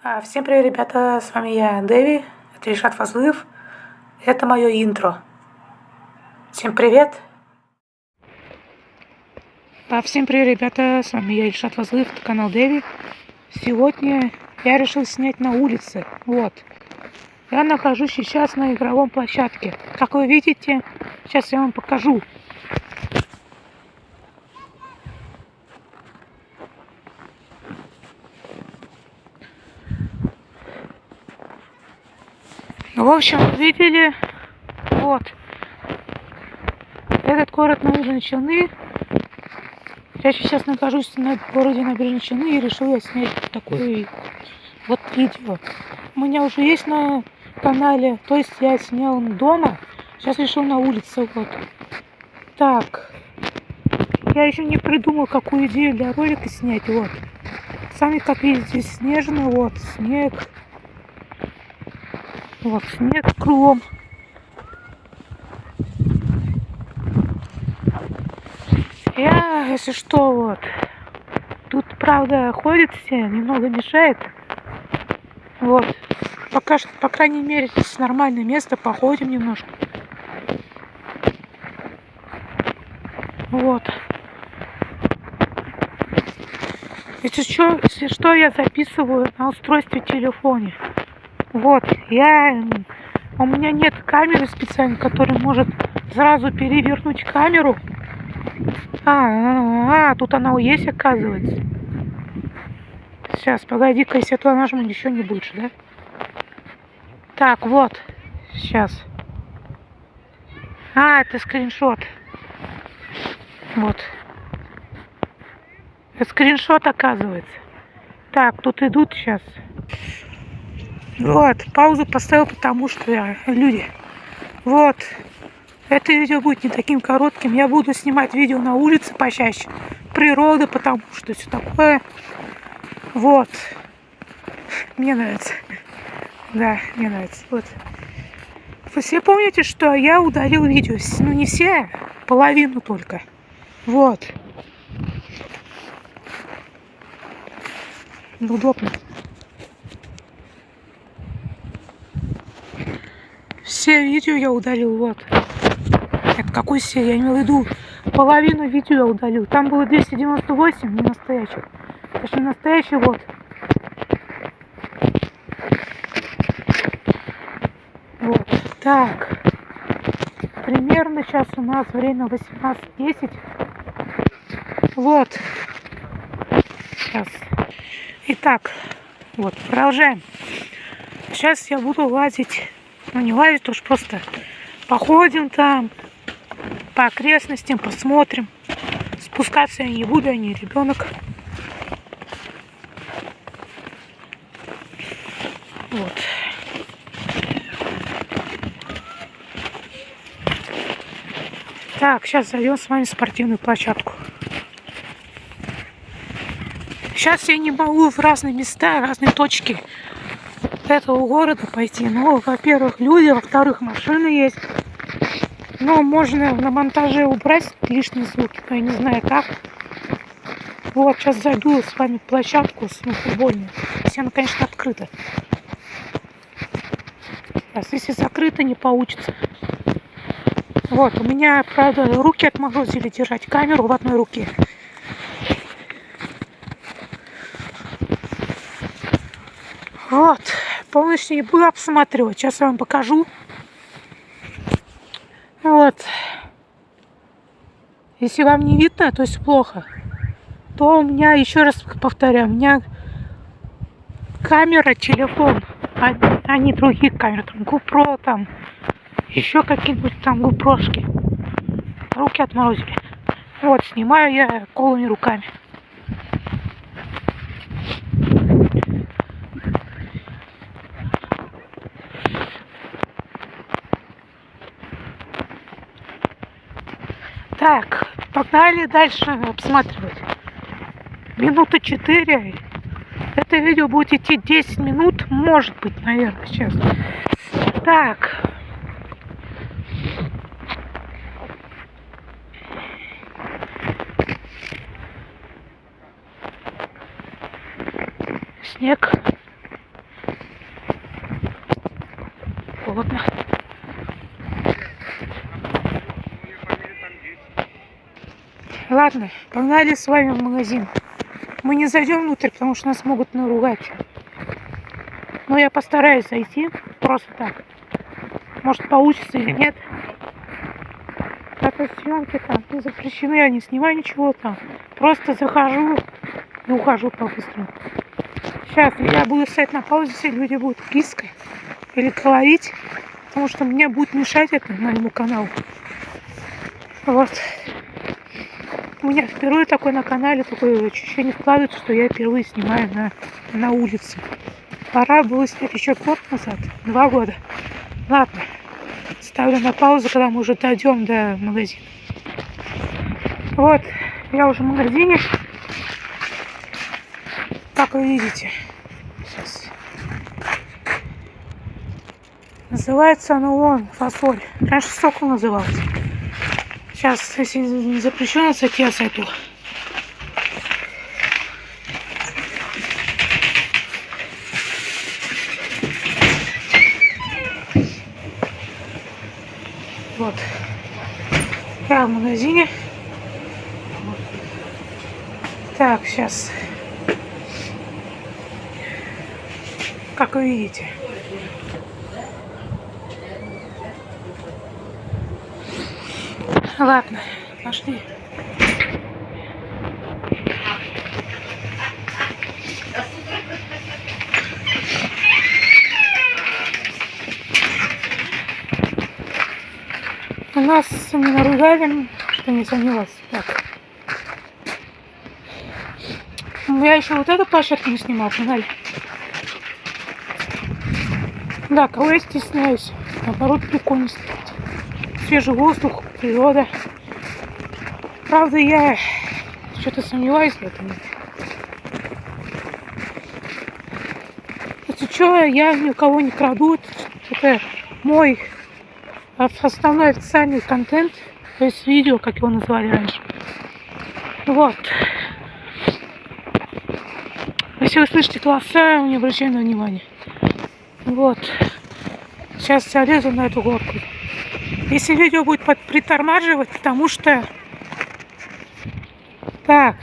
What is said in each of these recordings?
А, Всем привет, ребята, с вами я, Дэви, это Ильшат Фазлыев, это мое интро. Всем привет! А, Всем привет, ребята, с вами я, Ильшат Фазлыев, это канал Дэви. Сегодня я решил снять на улице, вот. Я нахожусь сейчас на игровом площадке. Как вы видите, сейчас я вам покажу. Ну, в общем, видели, вот, этот город Набережные Челны. Я сейчас нахожусь на городе Набережные Челны и решил я снять такое вот видео. У меня уже есть на канале, то есть я снял дома, сейчас решил на улице, вот. Так, я еще не придумал, какую идею для ролика снять, вот. Сами, как видите, снежно, вот, снег. Вот снег кругом. Я, если что, вот. Тут, правда, ходит все, немного мешает. Вот. Пока что, по крайней мере, здесь нормальное место, походим немножко. Вот. Если что, если что, я записываю на устройстве телефоне. Вот, я... У меня нет камеры специальной, которая может сразу перевернуть камеру. А, а, а тут она есть, оказывается. Сейчас, погоди-ка, если я нажму, еще не больше, да? Так, вот. Сейчас. А, это скриншот. Вот. Это скриншот, оказывается. Так, тут идут сейчас. Вот, паузу поставил, потому что я, люди. Вот. Это видео будет не таким коротким. Я буду снимать видео на улице почаще. Природа, потому что все такое. Вот. Мне нравится. Да, мне нравится. Вот. Вы все помните, что я удалил видео? Ну, не все, половину только. Вот. Удобно. Все видео я удалил, вот. Это какой все? Я имел в виду половину видео я удалил. Там было 298, не настоящих. Это не настоящий, вот. Вот. Так. Примерно сейчас у нас время 18.10. Вот. Сейчас. Итак, вот, продолжаем. Сейчас я буду лазить ну, не лазить, уж просто походим там, по окрестностям, посмотрим. Спускаться я не буду, я не ребенок. Вот. Так, сейчас зайдем с вами в спортивную площадку. Сейчас я не могу в разные места, разные точки этого города пойти. Ну, во-первых, люди, во-вторых, машины есть. Но можно на монтаже убрать лишние звуки, но я не знаю как. Вот, сейчас зайду с вами в площадку с ну. Если она, конечно, открыта. Сейчас, если закрыто, не получится. Вот, у меня, правда, руки отморозили держать камеру в одной руке. Вот полностью не буду обсматривать. Сейчас я вам покажу. Вот. Если вам не видно, то есть плохо, то у меня, еще раз повторяю, у меня камера, телефон, а, а не других камер, там GoPro, там еще какие-нибудь там GoProшки. Руки отморозили. Вот, снимаю я голыми руками. погнали дальше обсматривать. Минута 4. Это видео будет идти 10 минут, может быть, наверное, сейчас. Так. Снег. Холодно. Ладно, погнали с вами в магазин. Мы не зайдем внутрь, потому что нас могут наругать. Но я постараюсь зайти просто так. Может получится или нет. Это съемки там не запрещены, я не снимаю ничего там. Просто захожу и ухожу по-быстрому. Сейчас я буду стоять на паузе, все люди будут пискать или говорить, потому что мне будет мешать это моему каналу. Вот. У меня впервые такой на канале, такое ощущение складывается, что я впервые снимаю на, на улице. Пора было снять еще год назад, два года. Ладно, ставлю на паузу, когда мы уже дойдем до магазина. Вот, я уже в магазине. Как вы видите. Сейчас. Называется оно вон фасоль. Раньше сокол назывался. Сейчас, если не запрещено зайти, я зайду. Вот. Я в магазине. Так, сейчас. Как вы видите. Ладно, пошли. У нас не наругали, что не занялась. Так. Я еще вот эту площадку не снимал, погнали. Да, кого я стесняюсь. Наоборот, прикольно снимать. Свежий воздух, природа. Правда, я что-то сомневаюсь в этом. Если что, я ни у кого не краду. Это мой основной официальный контент, то есть видео, как его называли раньше. Вот. Если вы слышите голоса, не обращайте на внимание. Вот. Сейчас я лезу на эту горку. Если видео будет притормаживать, потому что... Так.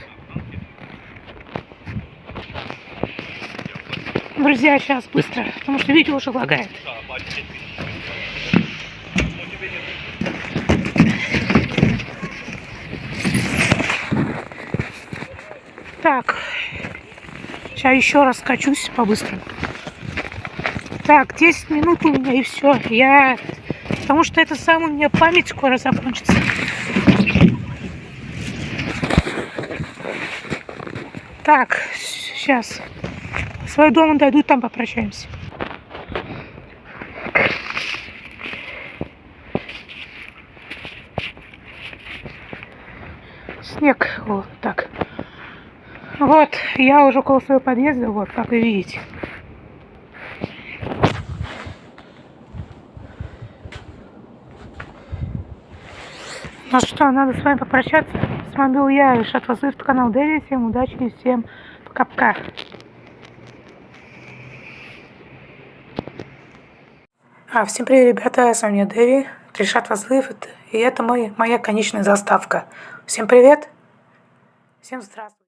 Друзья, сейчас быстро, потому что видео уже лагает. Так. Сейчас еще раз качусь по-быстрому. Так, 10 минут у меня и все. Я Потому что это самое, у меня память скоро закончится. Так, сейчас. Свой дом дойду, там попрощаемся. Снег, вот так. Вот, я уже около своего подъезда, вот, как вы видите. Ну что, надо с вами попрощаться. С вами был я, Ишат Вазыв, канал Дэви. Всем удачи и всем пока-пока. А, всем привет, ребята, с вами Дэви, Ришат Вазлыв, и это мой, моя конечная заставка. Всем привет, всем здравствуйте.